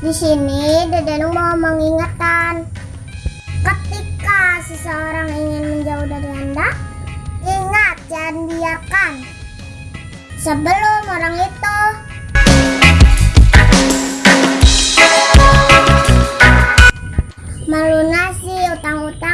Di sini Dede mau mengingatkan ketika seseorang ingin menjauh dari Anda, ingat jangan biarkan sebelum orang itu melunasi utang-utang.